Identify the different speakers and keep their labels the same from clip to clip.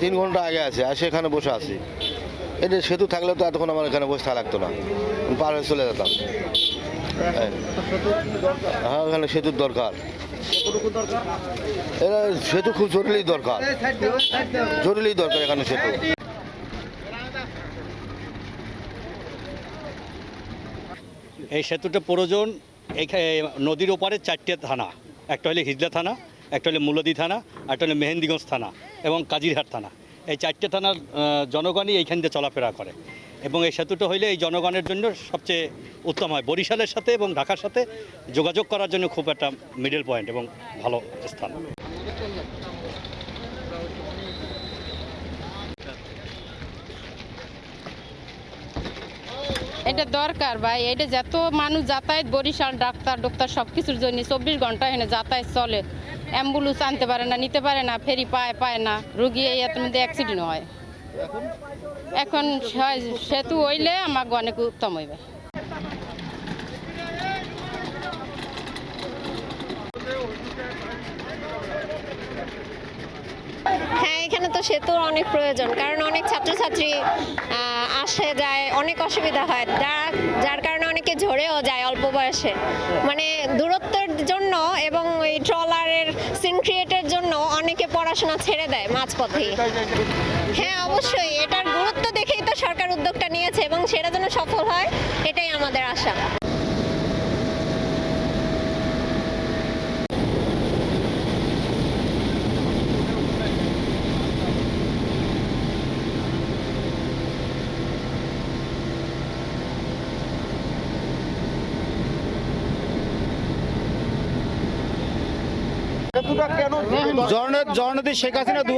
Speaker 1: তিন ঘণ্টা আগে আছে আসে এখানে বসে আছি। এটা সেতু থাকলে তো এতক্ষণ আমার এখানে বসে থাকা লাগতো না। পার হয়ে চলে যেতাম। হ্যাঁ। হ্যাঁ, এখানে সেতুর দরকার। এটা সেতু খুব জরুরি দরকার। জরুরি দরকার এখানে সেতু।
Speaker 2: এই সেতুটা প্রয়োজন এখানে নদীর ওপারে চারটে থানা। একটা হলে হিজলা থানা একটা হলে মুলদি থানা একটা হলে মেহেন্দিগঞ্জ থানা এবং কাজিরহাট থানা। এই চারটে থানার জনগণই এইখান দিয়ে চলাফেরা করে। এবং এই সেতুটা হইলে এই জনগণের জন্য সবচেয়ে উত্তম হয়। বরিশালের সাথে এবং ঢাকার সাথে যোগাযোগ করার জন্য খুব একটা মিডল পয়েন্ট এবং ভালো স্থান।
Speaker 3: এটা দরকার ভাই, এটা যত মানুষ যাতায়াত, বরিশাল, ডাক্তার ডক্টর সব কিছুর জন্য চব্বিশ ঘণ্টা এখানে যাতায়াত চলে। অ্যাম্বুলেন্স আনতে পারে না, নিতে পারে না, ফেরি পায় পায় না। রুগী এই এত মধ্যে অ্যাক্সিডেন্ট হয়। এখন সেতু হইলে আমার অনেক উত্তম হইবে।
Speaker 4: হ্যাঁ এখানে তো সেতুর অনেক প্রয়োজন, কারণ অনেক ছাত্রছাত্রী আসে, যায়, অনেক অসুবিধা হয়। যার যার কারণে অনেকে ঝরেও যায় অল্প বয়সে। মানে দূরত্বের জন্য এবং ওই ট্রলারের সিন ক্রিয়েটের জন্য অনেকে পড়াশোনা ছেড়ে দেয় মাঝপথেই। হ্যাঁ অবশ্যই। এটার গুরুত্ব দেখেই তো সরকার উদ্যোগটা নিয়েছে এবং সেটা যেন সফল হয়, এটাই আমাদের আশা।
Speaker 5: জননেত্রী শেখ দু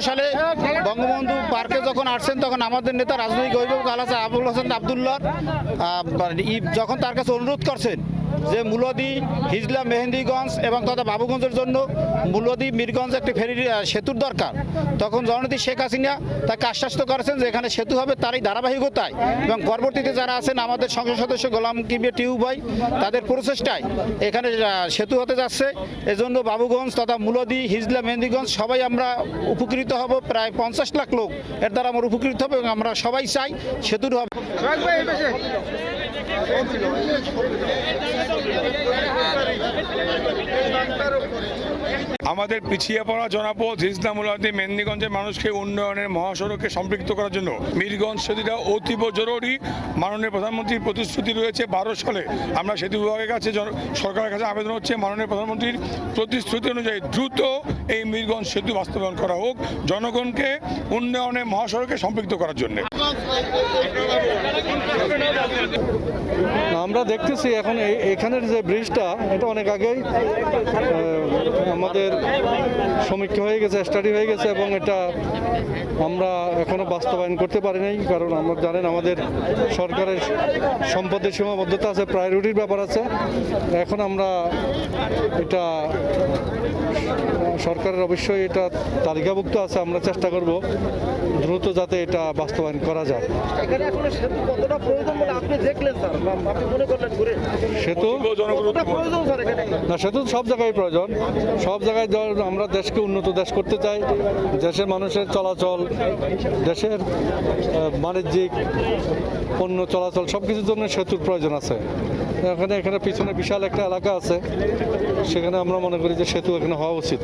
Speaker 5: সালে বঙ্গবন্ধু পার্কে যখন আসছেন, তখন আমাদের নেতা রাজনৈতিক আবুল হোসেন আবদুল্লাহ যখন তার কাছে অনুরোধ করছেন যে মূলদি, হিজলা, মেহেন্দিগঞ্জ এবং তথা বাবুগঞ্জের জন্য মূলদি, মিরগঞ্জ একটি ফেরি সেতুর দরকার। তখন জননেত্রী শেখ হাসিনা তাকে আশ্বাস্ত করেছেন যে এখানে সেতু হবে তারই ধারাবাহিকতায় এবং পরবর্তীতে যারা আছেন আমাদের সংসদ সদস্য গোলাম কিবির টিউ ভাই, তাদের প্রচেষ্টায় এখানে সেতু হতে যাচ্ছে। এজন্য বাবুগঞ্জ তথা মূলদি, হিজলা, মেহেন্দিগঞ্জ সবাই আমরা উপকৃত হব। প্রায় পঞ্চাশ লাখ লোক এর দ্বারা আমরা উপকৃত হব এবং আমরা সবাই চাই সেতুর হবে Thank you.
Speaker 6: আমাদের পিছিয়ে পড়া জনপদ হিজলামুলাদি মেদিনীগঞ্জের মানুষকে উন্নয়নের মহাসড়কে সম্পৃক্ত করার জন্য। মিরগঞ্জ সেতুটা অতীব জরুরি। মাননীয় প্রধানমন্ত্রীর প্রতিশ্রুতি রয়েছে বারো সালে। আমরা সেতু বিভাগের কাছে সরকারের কাছে আবেদন হচ্ছে। মাননীয় প্রধানমন্ত্রীর প্রতিশ্রুতি অনুযায়ী দ্রুত এই মিরগঞ্জ সেতু বাস্তবায়ন করা হোক, জনগণকে উন্নয়নের মহাসড়কে সম্পৃক্ত করার জন্য।
Speaker 7: আমরা দেখতেছি এখন এখানের যে ব্রিজটা, এটা অনেক আগেই আমাদের সমীক্ষা হয়ে গেছে স্টাডি হয়ে গেছে এবং এটা আমরা এখনও বাস্তবায়ন করতে পারি নাই কারণ আমরা জানেন আমাদের সরকারের সম্পদের সীমাবদ্ধতা আছে প্রায়োরিটির ব্যাপার আছে। এখন আমরা এটা সরকারের অবশ্যই এটা তালিকাভুক্ত আছে আমরা চেষ্টা করব দ্রুত যাতে এটা বাস্তবায়ন করা যায়।
Speaker 5: এখানে এখন সেতু প্রয়োজন বলে আপনি দেখলেন স্যার? আপনি মনে করলেন ঘুরে?
Speaker 7: সেতু?
Speaker 6: জনগুরুত্ব
Speaker 5: প্রয়োজন স্যার এখানে?
Speaker 7: না সেতু সব জায়গায় প্রয়োজন। সব জায়গায় ধর আমরা দেশকে উন্নত দেশ করতে চাই, দেশের মানুষের চলাচল, দেশের বাণিজ্যিক পণ্য চলাচল সব কিছুর জন্য সেতুর প্রয়োজন আছে। এখানে এখানে পিছনে বিশাল একটা এলাকা আছে, সেখানে আমরা মনে করি যে সেতু এখানে হওয়া উচিত।